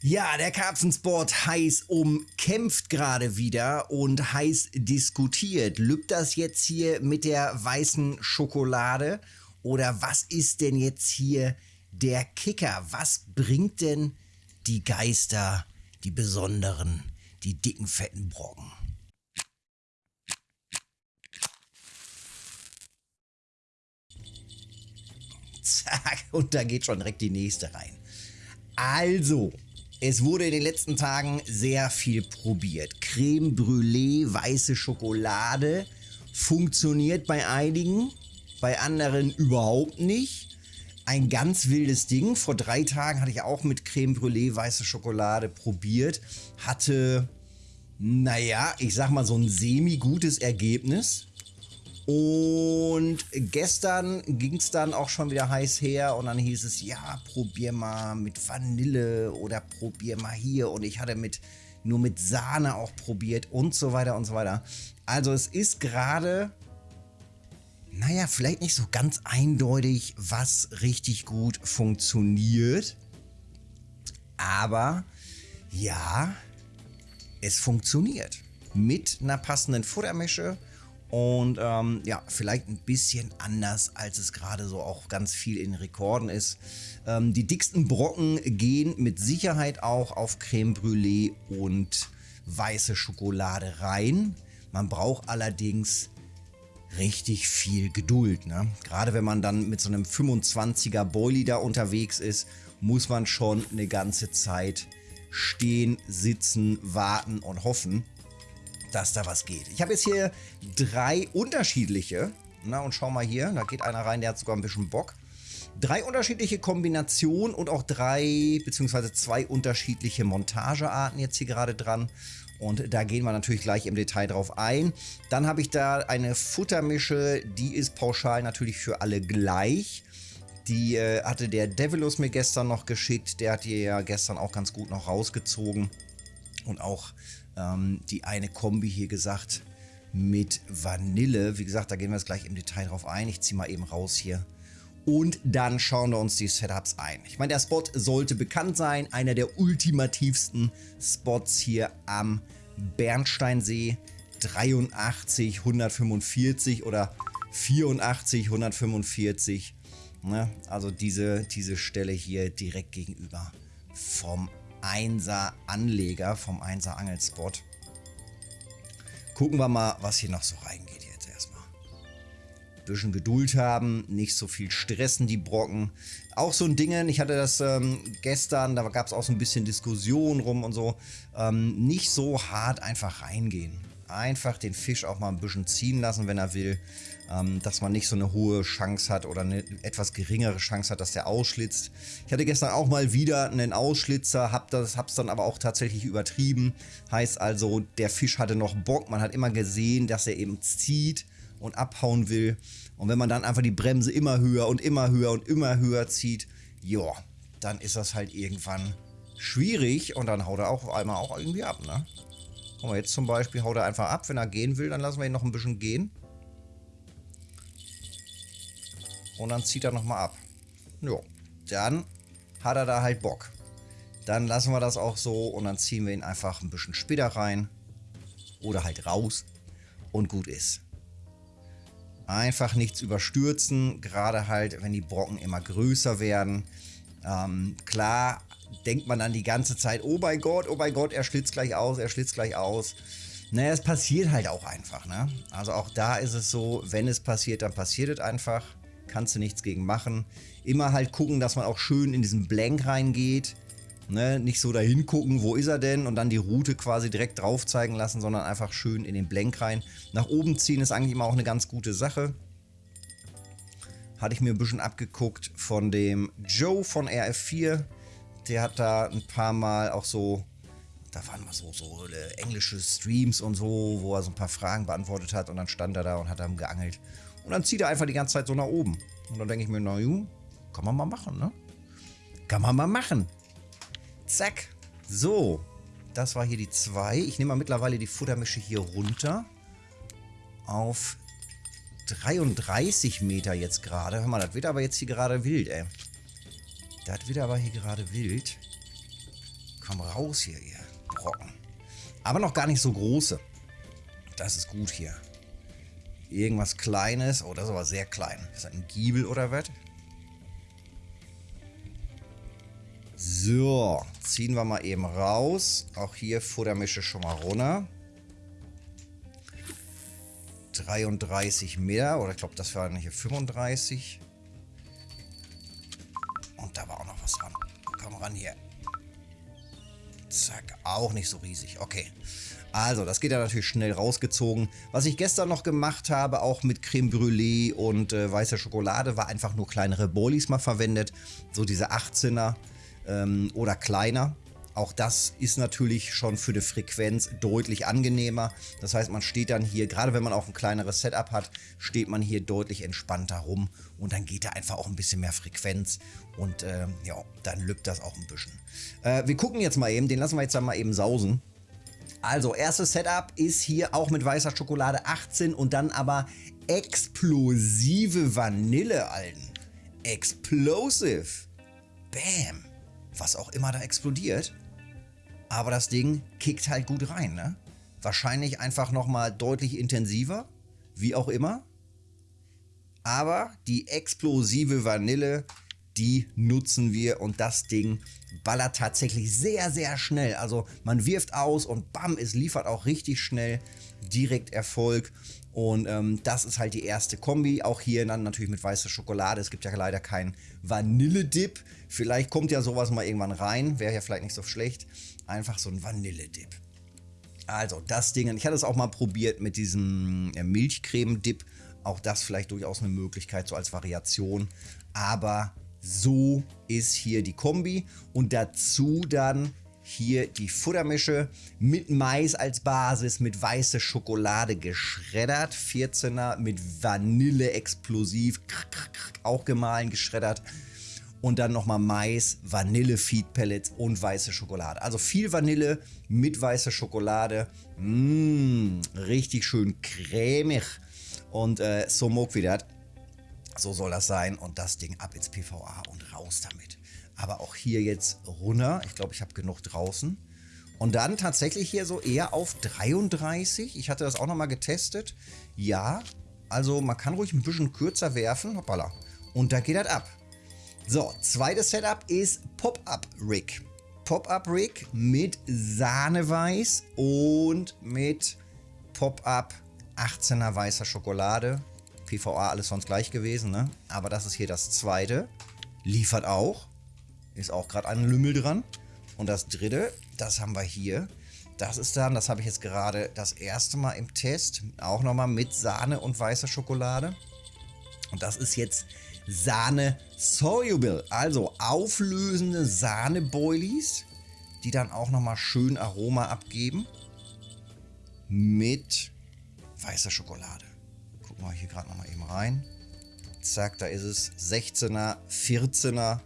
Ja, der Karpfensport heiß umkämpft gerade wieder und heiß diskutiert. Lübt das jetzt hier mit der weißen Schokolade? Oder was ist denn jetzt hier der Kicker? Was bringt denn die Geister, die besonderen, die dicken, fetten Brocken? Zack, und da geht schon direkt die nächste rein. Also, es wurde in den letzten Tagen sehr viel probiert. Creme Brûlée, weiße Schokolade funktioniert bei einigen, bei anderen überhaupt nicht. Ein ganz wildes Ding. Vor drei Tagen hatte ich auch mit Creme Brûlée weiße Schokolade probiert. Hatte, naja, ich sag mal so ein semi-gutes Ergebnis. Und gestern ging es dann auch schon wieder heiß her und dann hieß es, ja, probier mal mit Vanille oder probier mal hier. Und ich hatte mit nur mit Sahne auch probiert und so weiter und so weiter. Also es ist gerade, naja, vielleicht nicht so ganz eindeutig, was richtig gut funktioniert. Aber ja, es funktioniert. Mit einer passenden Futtermische und ähm, ja, vielleicht ein bisschen anders, als es gerade so auch ganz viel in Rekorden ist. Ähm, die dicksten Brocken gehen mit Sicherheit auch auf Creme Brûlée und weiße Schokolade rein. Man braucht allerdings richtig viel Geduld. Ne? Gerade wenn man dann mit so einem 25er Boilie da unterwegs ist, muss man schon eine ganze Zeit stehen, sitzen, warten und hoffen dass da was geht. Ich habe jetzt hier drei unterschiedliche. Na, und schau mal hier, da geht einer rein, der hat sogar ein bisschen Bock. Drei unterschiedliche Kombinationen und auch drei beziehungsweise zwei unterschiedliche Montagearten jetzt hier gerade dran. Und da gehen wir natürlich gleich im Detail drauf ein. Dann habe ich da eine Futtermische, die ist pauschal natürlich für alle gleich. Die äh, hatte der Devilus mir gestern noch geschickt. Der hat die ja gestern auch ganz gut noch rausgezogen. Und auch ähm, die eine Kombi hier gesagt mit Vanille. Wie gesagt, da gehen wir jetzt gleich im Detail drauf ein. Ich ziehe mal eben raus hier. Und dann schauen wir uns die Setups ein. Ich meine, der Spot sollte bekannt sein. Einer der ultimativsten Spots hier am Bernsteinsee. 83, 145 oder 84, 145. Ne? Also diese, diese Stelle hier direkt gegenüber vom 1er Anleger, vom 1er Angelspot. Gucken wir mal, was hier noch so reingeht jetzt erstmal. Bisschen Geduld haben, nicht so viel stressen die Brocken. Auch so ein Ding, ich hatte das ähm, gestern, da gab es auch so ein bisschen Diskussion rum und so. Ähm, nicht so hart einfach reingehen einfach den Fisch auch mal ein bisschen ziehen lassen, wenn er will, ähm, dass man nicht so eine hohe Chance hat oder eine etwas geringere Chance hat, dass der ausschlitzt. Ich hatte gestern auch mal wieder einen Ausschlitzer, hab das, hab's dann aber auch tatsächlich übertrieben. Heißt also, der Fisch hatte noch Bock, man hat immer gesehen, dass er eben zieht und abhauen will. Und wenn man dann einfach die Bremse immer höher und immer höher und immer höher zieht, ja, dann ist das halt irgendwann schwierig und dann haut er auch einmal auch irgendwie ab, ne? Guck mal, jetzt zum Beispiel haut er einfach ab. Wenn er gehen will, dann lassen wir ihn noch ein bisschen gehen. Und dann zieht er nochmal ab. Jo, dann hat er da halt Bock. Dann lassen wir das auch so und dann ziehen wir ihn einfach ein bisschen später rein. Oder halt raus. Und gut ist. Einfach nichts überstürzen, gerade halt, wenn die Brocken immer größer werden. Ähm, klar denkt man dann die ganze Zeit, oh mein Gott, oh mein Gott, er schlitzt gleich aus, er schlitzt gleich aus. Naja, es passiert halt auch einfach, ne? Also auch da ist es so, wenn es passiert, dann passiert es einfach. Kannst du nichts gegen machen. Immer halt gucken, dass man auch schön in diesen Blank reingeht. Ne? Nicht so dahin gucken, wo ist er denn? Und dann die Route quasi direkt drauf zeigen lassen, sondern einfach schön in den Blank rein. Nach oben ziehen ist eigentlich immer auch eine ganz gute Sache. Hatte ich mir ein bisschen abgeguckt von dem Joe von RF4 der hat da ein paar Mal auch so, da waren mal so, so äh, englische Streams und so, wo er so ein paar Fragen beantwortet hat und dann stand er da und hat dann geangelt. Und dann zieht er einfach die ganze Zeit so nach oben. Und dann denke ich mir, na ju, kann man mal machen, ne? Kann man mal machen. Zack. So, das war hier die 2. Ich nehme mal mittlerweile die Futtermische hier runter. Auf 33 Meter jetzt gerade. Hör mal, das wird aber jetzt hier gerade wild, ey. Das wird aber hier gerade wild. komm raus hier, ihr Brocken. Aber noch gar nicht so große. Das ist gut hier. Irgendwas Kleines. Oh, das ist aber sehr klein. Ist das ein Giebel oder was? So, ziehen wir mal eben raus. Auch hier Futtermische schon mal runter. 33 mehr. Oder ich glaube, das waren hier 35. Und da war auch noch was dran. Komm ran hier. Zack, auch nicht so riesig. Okay. Also, das geht ja natürlich schnell rausgezogen. Was ich gestern noch gemacht habe, auch mit Creme Brûlée und äh, weißer Schokolade, war einfach nur kleinere Boilies mal verwendet. So diese 18er ähm, oder kleiner. Auch das ist natürlich schon für die Frequenz deutlich angenehmer. Das heißt, man steht dann hier, gerade wenn man auch ein kleineres Setup hat, steht man hier deutlich entspannter rum und dann geht da einfach auch ein bisschen mehr Frequenz und äh, ja, dann lübt das auch ein bisschen. Äh, wir gucken jetzt mal eben, den lassen wir jetzt dann mal eben sausen. Also, erstes Setup ist hier auch mit weißer Schokolade 18 und dann aber explosive Vanille, Alten. Explosive. Bam. Was auch immer da explodiert. Aber das Ding kickt halt gut rein, ne? Wahrscheinlich einfach nochmal deutlich intensiver, wie auch immer. Aber die explosive Vanille, die nutzen wir und das Ding ballert tatsächlich sehr, sehr schnell. Also man wirft aus und bam, es liefert auch richtig schnell direkt Erfolg. Und ähm, das ist halt die erste Kombi. Auch hier dann natürlich mit weißer Schokolade. Es gibt ja leider keinen Vanilledip. Vielleicht kommt ja sowas mal irgendwann rein. Wäre ja vielleicht nicht so schlecht. Einfach so ein Vanilledip. Also das Ding, ich hatte es auch mal probiert mit diesem äh, Milchcreme-Dip. Auch das vielleicht durchaus eine Möglichkeit, so als Variation. Aber so ist hier die Kombi. Und dazu dann hier die Futtermische mit Mais als Basis, mit weiße Schokolade geschreddert. 14er mit Vanille explosiv, auch gemahlen geschreddert. Und dann nochmal Mais, Vanille Feed Pellets und weiße Schokolade. Also viel Vanille mit weißer Schokolade. Mmh, richtig schön cremig. Und äh, so mag wieder. So soll das sein. Und das Ding ab ins PVA und raus damit aber auch hier jetzt runter. Ich glaube, ich habe genug draußen. Und dann tatsächlich hier so eher auf 33. Ich hatte das auch nochmal getestet. Ja, also man kann ruhig ein bisschen kürzer werfen. Hoppala. Und da geht das ab. So, zweites Setup ist Pop-Up Rig. Pop-Up Rig mit Sahneweiß und mit Pop-Up 18er weißer Schokolade. PVA alles sonst gleich gewesen, ne? Aber das ist hier das zweite. Liefert auch. Ist auch gerade ein Lümmel dran. Und das dritte, das haben wir hier. Das ist dann, das habe ich jetzt gerade das erste Mal im Test, auch nochmal mit Sahne und weißer Schokolade. Und das ist jetzt Sahne Soluble, also auflösende Sahne-Boilies, die dann auch nochmal schön Aroma abgeben mit weißer Schokolade. Gucken wir hier gerade nochmal eben rein. Zack, da ist es. 16er, 14er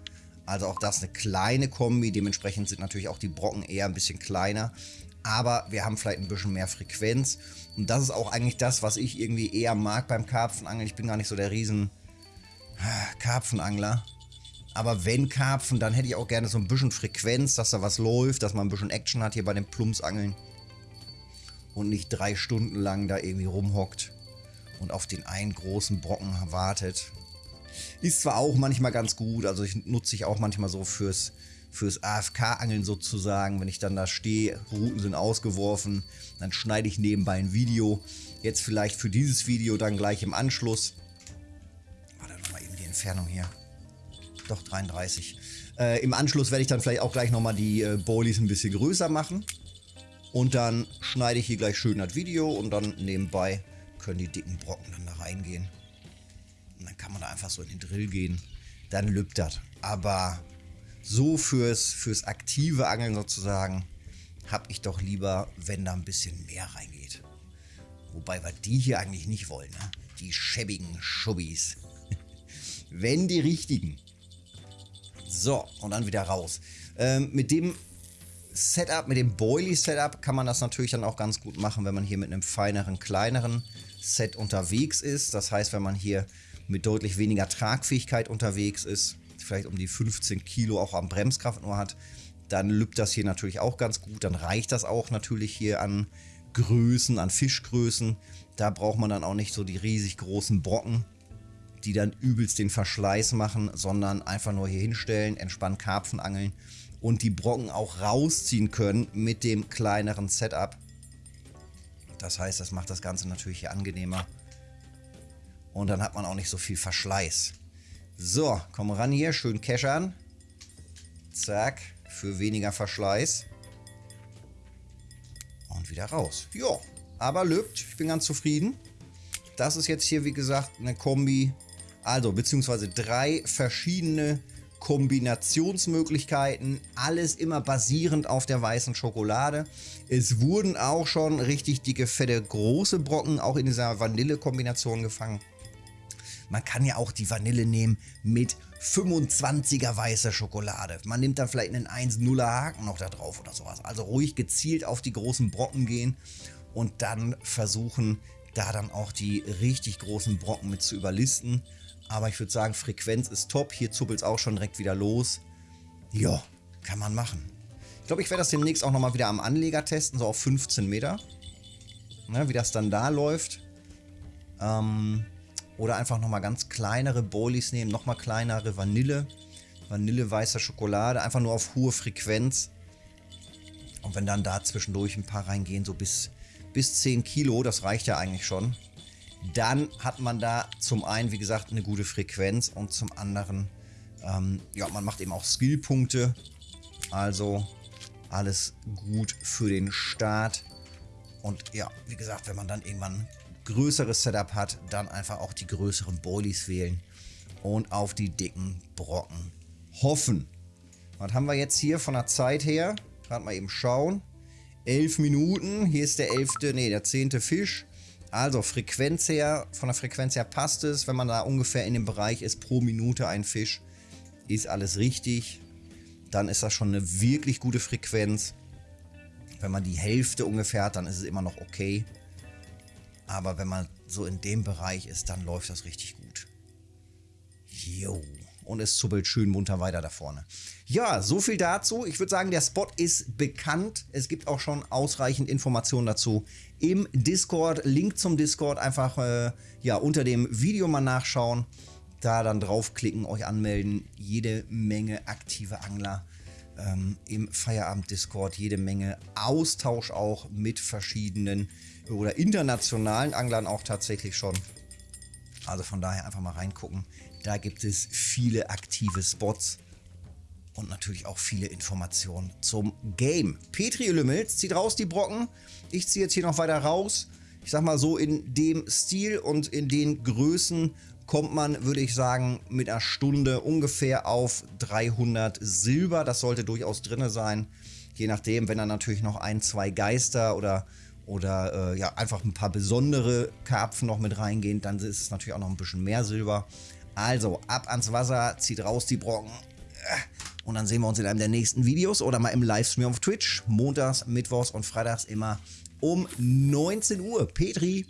also auch das eine kleine Kombi. Dementsprechend sind natürlich auch die Brocken eher ein bisschen kleiner. Aber wir haben vielleicht ein bisschen mehr Frequenz. Und das ist auch eigentlich das, was ich irgendwie eher mag beim Karpfenangeln. Ich bin gar nicht so der riesen ah, Karpfenangler. Aber wenn Karpfen, dann hätte ich auch gerne so ein bisschen Frequenz, dass da was läuft, dass man ein bisschen Action hat hier bei den Plumpsangeln. Und nicht drei Stunden lang da irgendwie rumhockt und auf den einen großen Brocken wartet. Ist zwar auch manchmal ganz gut, also ich nutze ich auch manchmal so fürs, fürs AFK-Angeln sozusagen. Wenn ich dann da stehe, Routen sind ausgeworfen, dann schneide ich nebenbei ein Video. Jetzt vielleicht für dieses Video dann gleich im Anschluss. Warte nochmal eben die Entfernung hier. Doch 33. Äh, Im Anschluss werde ich dann vielleicht auch gleich nochmal die äh, Boilies ein bisschen größer machen. Und dann schneide ich hier gleich schön das Video und dann nebenbei können die dicken Brocken dann da reingehen. Und dann kann man da einfach so in den Drill gehen. Dann lübt das. Aber so fürs, fürs aktive Angeln sozusagen habe ich doch lieber, wenn da ein bisschen mehr reingeht. Wobei wir die hier eigentlich nicht wollen. Ne? Die schäbigen Schubbis. wenn die richtigen. So, und dann wieder raus. Ähm, mit dem Setup, mit dem Boilie Setup kann man das natürlich dann auch ganz gut machen, wenn man hier mit einem feineren, kleineren Set unterwegs ist. Das heißt, wenn man hier mit deutlich weniger Tragfähigkeit unterwegs ist, vielleicht um die 15 Kilo auch am Bremskraft nur hat, dann lübt das hier natürlich auch ganz gut. Dann reicht das auch natürlich hier an Größen, an Fischgrößen. Da braucht man dann auch nicht so die riesig großen Brocken, die dann übelst den Verschleiß machen, sondern einfach nur hier hinstellen, entspannt Karpfen angeln und die Brocken auch rausziehen können mit dem kleineren Setup. Das heißt, das macht das Ganze natürlich hier angenehmer. Und dann hat man auch nicht so viel Verschleiß. So, komm ran hier, schön keschern. Zack, für weniger Verschleiß. Und wieder raus. Ja, aber lübt. Ich bin ganz zufrieden. Das ist jetzt hier, wie gesagt, eine Kombi. Also, beziehungsweise drei verschiedene Kombinationsmöglichkeiten. Alles immer basierend auf der weißen Schokolade. Es wurden auch schon richtig dicke, fette, große Brocken auch in dieser Vanille-Kombination gefangen. Man kann ja auch die Vanille nehmen mit 25er weißer Schokolade. Man nimmt dann vielleicht einen 1-0er Haken noch da drauf oder sowas. Also ruhig gezielt auf die großen Brocken gehen und dann versuchen, da dann auch die richtig großen Brocken mit zu überlisten. Aber ich würde sagen, Frequenz ist top. Hier zuppelt es auch schon direkt wieder los. Ja, kann man machen. Ich glaube, ich werde das demnächst auch nochmal wieder am Anleger testen, so auf 15 Meter. Ne, wie das dann da läuft. Ähm, oder einfach nochmal ganz kleinere Bowlies nehmen, nochmal kleinere Vanille. Vanille, weißer Schokolade, einfach nur auf hohe Frequenz. Und wenn dann da zwischendurch ein paar reingehen, so bis, bis 10 Kilo, das reicht ja eigentlich schon, dann hat man da zum einen, wie gesagt, eine gute Frequenz und zum anderen, ähm, ja, man macht eben auch Skillpunkte. Also alles gut für den Start. Und ja, wie gesagt, wenn man dann irgendwann größeres Setup hat, dann einfach auch die größeren Boilies wählen und auf die dicken Brocken hoffen. Was haben wir jetzt hier von der Zeit her? Gerade mal eben schauen. 11 Minuten. Hier ist der 11., nee, der 10. Fisch. Also Frequenz her, von der Frequenz her passt es. Wenn man da ungefähr in dem Bereich ist, pro Minute ein Fisch, ist alles richtig. Dann ist das schon eine wirklich gute Frequenz. Wenn man die Hälfte ungefähr hat, dann ist es immer noch okay. Aber wenn man so in dem Bereich ist, dann läuft das richtig gut. Jo. Und es zuppelt schön munter weiter da vorne. Ja, so viel dazu. Ich würde sagen, der Spot ist bekannt. Es gibt auch schon ausreichend Informationen dazu im Discord. Link zum Discord einfach äh, ja, unter dem Video mal nachschauen. Da dann draufklicken, euch anmelden. Jede Menge aktive Angler ähm, im Feierabend-Discord. Jede Menge Austausch auch mit verschiedenen oder internationalen Anglern auch tatsächlich schon. Also von daher einfach mal reingucken. Da gibt es viele aktive Spots und natürlich auch viele Informationen zum Game. Petri Lümmels zieht raus die Brocken. Ich ziehe jetzt hier noch weiter raus. Ich sag mal so, in dem Stil und in den Größen kommt man, würde ich sagen, mit einer Stunde ungefähr auf 300 Silber. Das sollte durchaus drin sein. Je nachdem, wenn dann natürlich noch ein, zwei Geister oder oder äh, ja, einfach ein paar besondere Karpfen noch mit reingehen, dann ist es natürlich auch noch ein bisschen mehr Silber. Also ab ans Wasser, zieht raus die Brocken äh, und dann sehen wir uns in einem der nächsten Videos oder mal im Livestream auf Twitch. Montags, Mittwochs und Freitags immer um 19 Uhr. Petri,